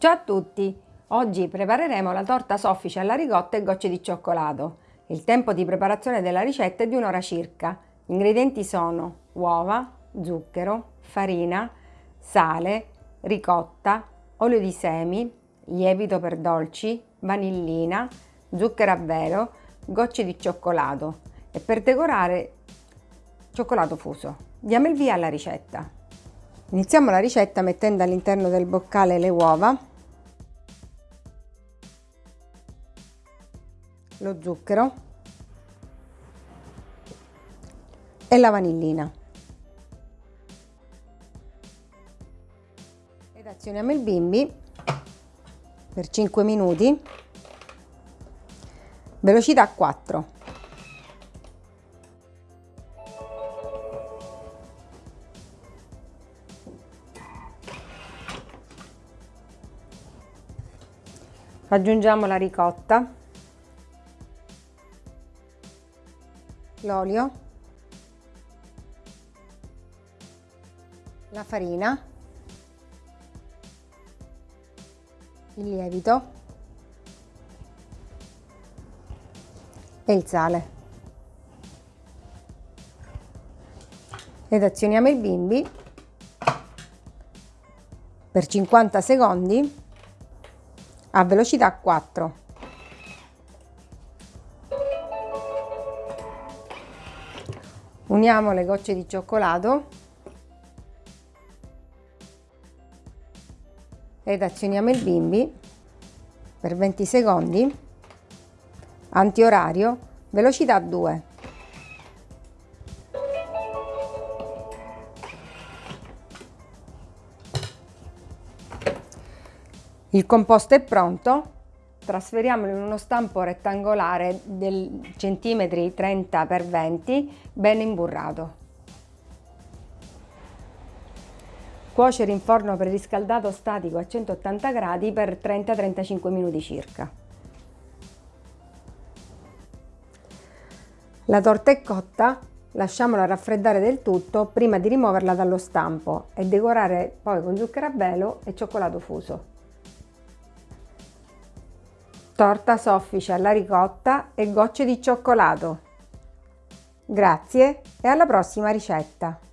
Ciao a tutti! Oggi prepareremo la torta soffice alla ricotta e gocce di cioccolato. Il tempo di preparazione della ricetta è di un'ora circa. Gli ingredienti sono uova, zucchero, farina, sale, ricotta, olio di semi, lievito per dolci, vanillina, zucchero a velo, gocce di cioccolato e per decorare cioccolato fuso. Diamo il via alla ricetta. Iniziamo la ricetta mettendo all'interno del boccale le uova lo zucchero e la vanillina. Ed azioniamo il bimbi per 5 minuti, velocità 4. Aggiungiamo la ricotta l'olio, la farina, il lievito. E il sale. Ed azioniamo il bimbi. Per 50 secondi. A velocità 4. Uniamo le gocce di cioccolato ed azioniamo il bimbi per 20 secondi, antiorario, velocità 2. Il composto è pronto, trasferiamolo in uno stampo rettangolare del centimetri 30 x 20 ben imburrato. Cuocere in forno preriscaldato statico a 180 gradi per 30-35 minuti circa. La torta è cotta, lasciamola raffreddare del tutto prima di rimuoverla dallo stampo e decorare poi con zucchero a velo e cioccolato fuso torta soffice alla ricotta e gocce di cioccolato. Grazie e alla prossima ricetta!